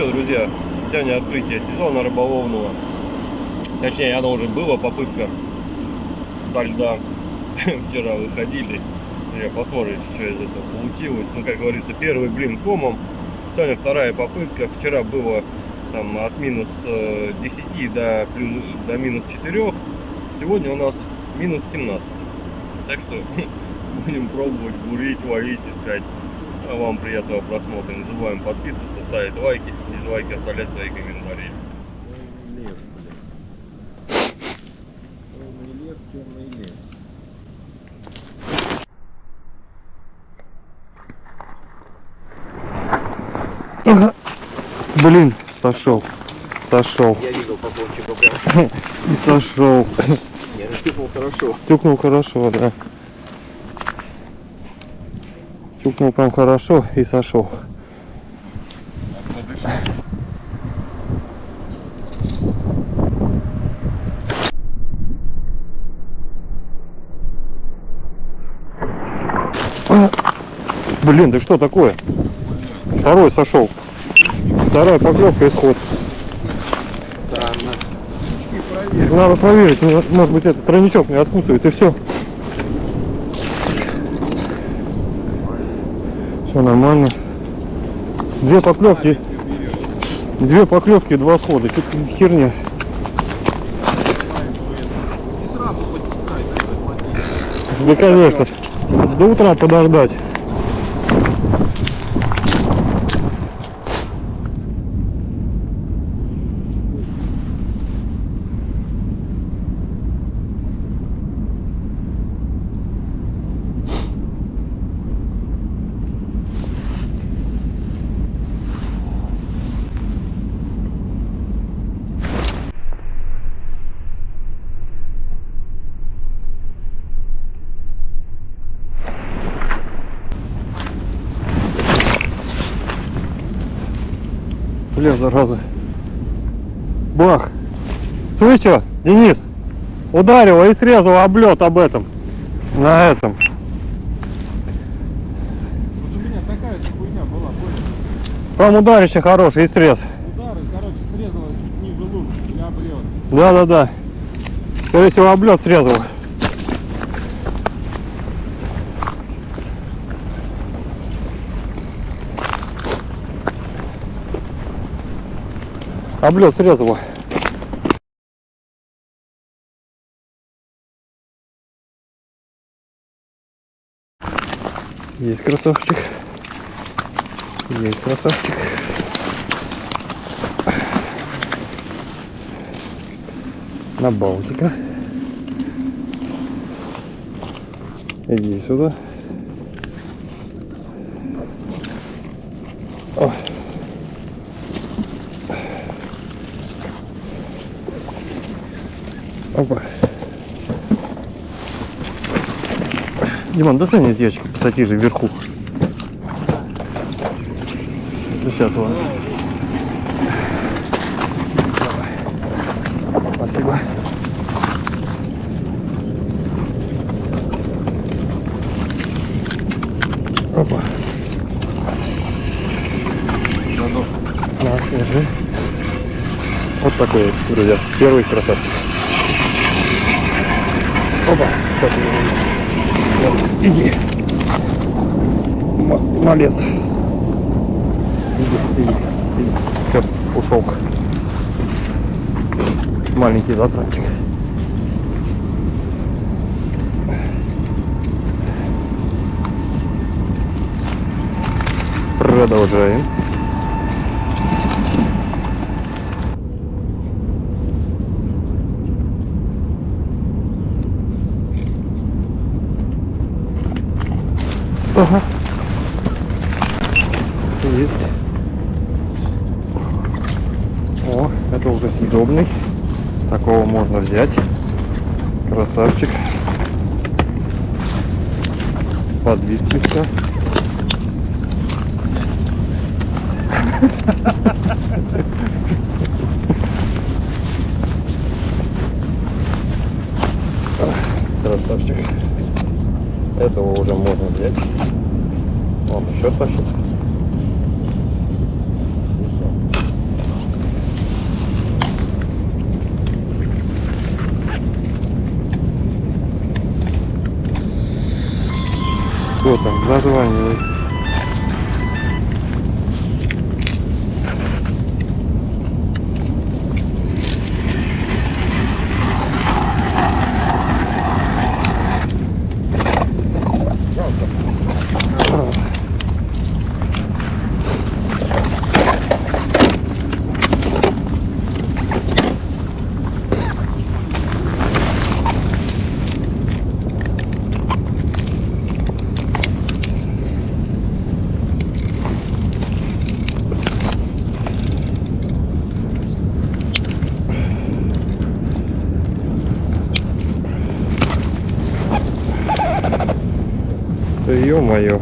что, друзья, сегодня открытие сезона рыболовного. Точнее, оно уже было, попытка со льда. Вчера выходили. Я посмотрите, что из этого получилось. Ну, как говорится, первый блин комом. Сегодня вторая попытка. Вчера было там от минус 10 до, плюс, до минус 4. Сегодня у нас минус 17. Так что будем пробовать бурить, ловить, искать. А вам приятного просмотра. Не забываем подписываться, ставить лайки, дизлайки, оставлять свои комментарии. Лес, блядь. Темный лес, темный лес. Ага. Блин, сошел. Сошел. Я видел по кончику прям. И сошел. Я нащупал хорошо. Тюкнул хорошо, да. Тюкнул прям хорошо и сошел. Блин, да что такое? Второй сошел. Вторая поклевка исход. Надо проверить, может быть этот тройничок не откусывает и все. Все нормально. Две поклевки, две поклевки, два схода. Тут херня. Да, конечно. До утра подождать. Бля, зараза. Бах. Слышь, что, Денис? Ударила и срезала облет об этом. На этом. Вот у меня такая же хуйня была, понял? Там ударище хороший и срез. Удары, короче, срезала чуть ниже лук или облет. Да-да-да. Скорее всего, облет срезал. Облет срезала. Есть красавчик. Есть красавчик. на Балтика. Иди сюда. О. Опа. Диман, достань из ящика пассатижи вверху. Сейчас ладно. Спасибо. Опа. На, держи. Вот такой вот, друзья, первый красавчик. Опа, спасибо. Иди. М- Малец. Иди, иди, иди. Все, ушел. Маленький затратчик. Продолжаем. Ага. Есть. О, это уже съедобный. Такого можно взять. Красавчик. Подвис слегка. Красавчик этого уже можно взять. Вон еще тащит. Что там? Название. Да ё-моё.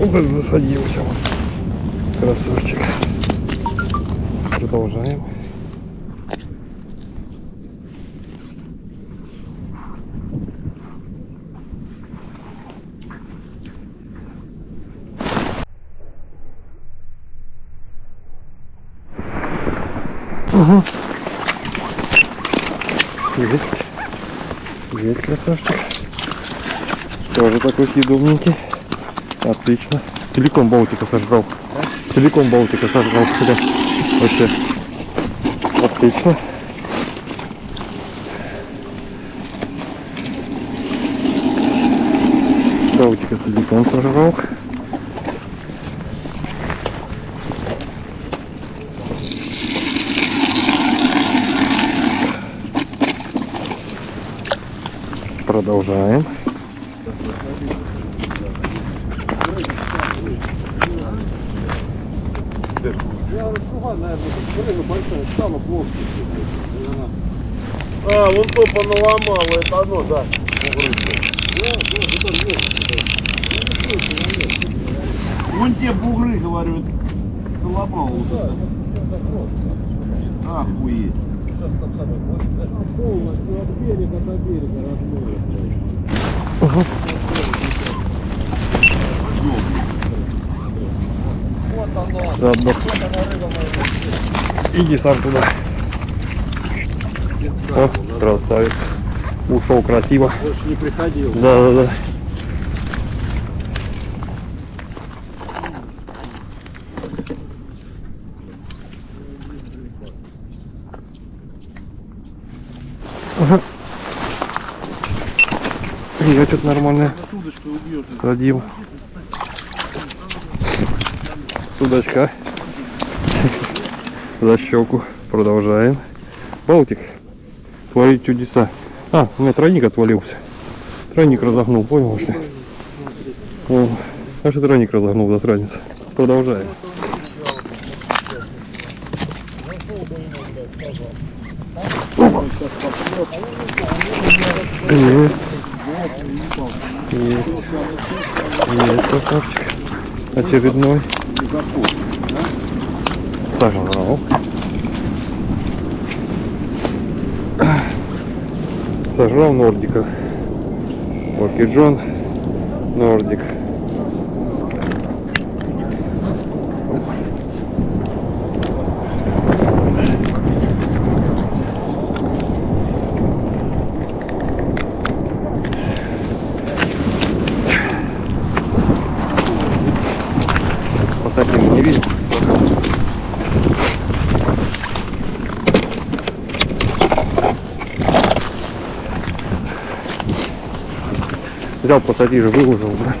Вот это засадился. Красавчик. Продолжаем. Угу. Есть. Есть красавчик. Тоже такой съедобненький. Отлично. Целиком Балтика сожрал. Целиком Балтика сожрал. Смотри. Вообще. Отлично. Балтика целиком сожрал. Продолжаем. А, вон то поналомало, это оно, да. Вон те бугры, говорю, поломал вот это. Охуеть. Полностью от берега до берега размыли. Вот оно. Заодно. Вот она рыба моя. Иди сам туда. О, красавец. Ушел красиво. Больше не приходил. Да, да, да. Удочкой убьешь. садил. Судачка. За щеку. Продолжаем. Балтик. Творит чудеса. А, у меня тройник отвалился. Тройник разогнул, понял что? О, аж тройник разогнул, засранец. Продолжаем. Есть. Есть. Есть красавчик. Очередной. Сожрал. Сожрал Нордика. Окей, Нордик. Взял пассатижи, выложил, да.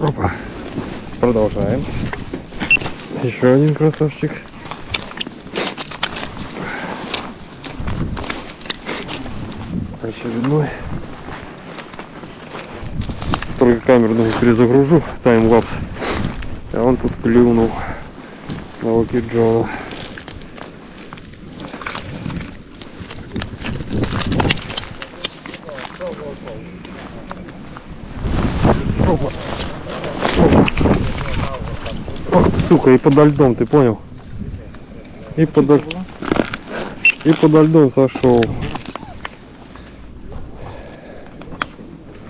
Опа. Продолжаем. Еще один красавчик. Очередной. Только камеру ну, перезагружу, таймлапс. А он тут плюнул на Локи Джона. Опа. Ох, сука, и подо льдом, ты понял? И подо... И подо льдом сошел.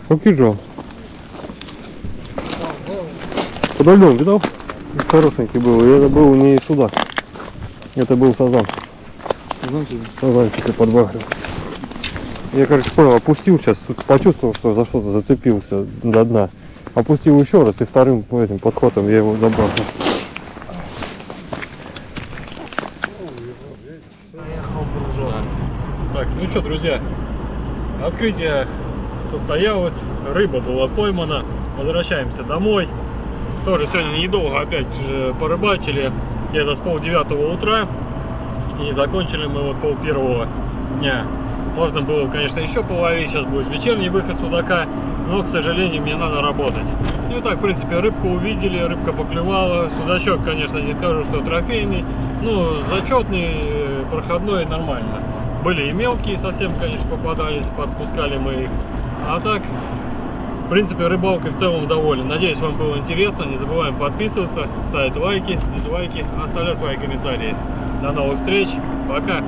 Окей, Джон. Подо льдом, видал? Хорошенький был. И это был не судак. Это был сазан. Сазанчик и подбагрил. Я, короче, понял, опустил сейчас, почувствовал, что за что-то зацепился до дна. Опустил еще раз и вторым этим подхватом я его забросил. Так, ну что, друзья, открытие состоялось, рыба была поймана, возвращаемся домой. Тоже сегодня недолго опять же порыбачили, где-то с полдевятого утра. И закончили мы вот пол первого дня. Можно было, конечно, еще половить, сейчас будет вечерний выход судака, но, к сожалению, мне надо работать. И так, в принципе, рыбку увидели, рыбка поклевала. Судачок, конечно, не скажу, что трофейный, ну, зачетный, э, проходной, нормально. Были и мелкие совсем, конечно, попадались, подпускали мы их. А так, в принципе, рыбалкой в целом доволен. Надеюсь, вам было интересно. Не забываем подписываться, ставить лайки, дизлайки, оставлять свои комментарии. До новых встреч. Пока.